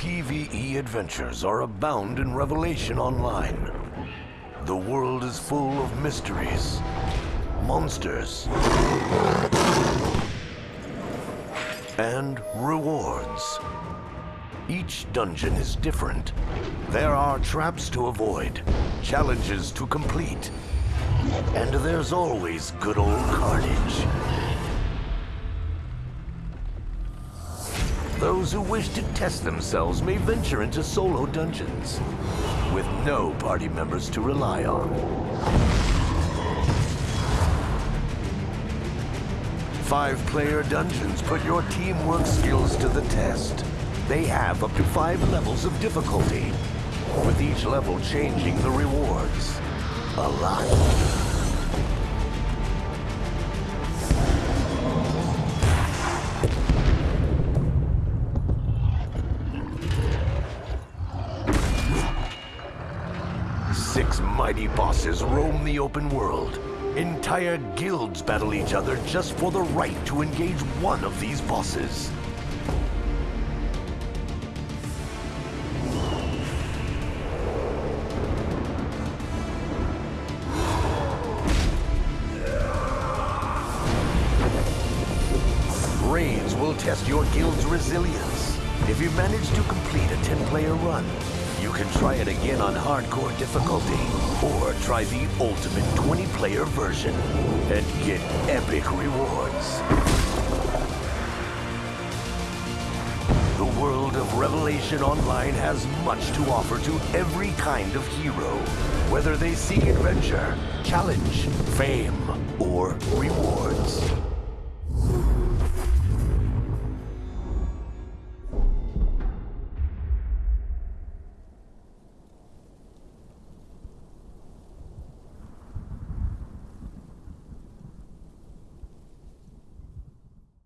PvE adventures are abound in Revelation Online. The world is full of mysteries, monsters, and rewards. Each dungeon is different. There are traps to avoid, challenges to complete, and there's always good old carnage. Those who wish to test themselves may venture into solo dungeons with no party members to rely on. Five-player dungeons put your teamwork skills to the test. They have up to five levels of difficulty, with each level changing the rewards. A lot. Six mighty bosses roam the open world. Entire guilds battle each other just for the right to engage one of these bosses. Raids will test your guild's resilience. If you manage to complete a 10-player run, you can try it again on hardcore difficulty, or try the ultimate 20-player version and get epic rewards. The world of Revelation Online has much to offer to every kind of hero, whether they seek adventure, challenge, fame, or rewards.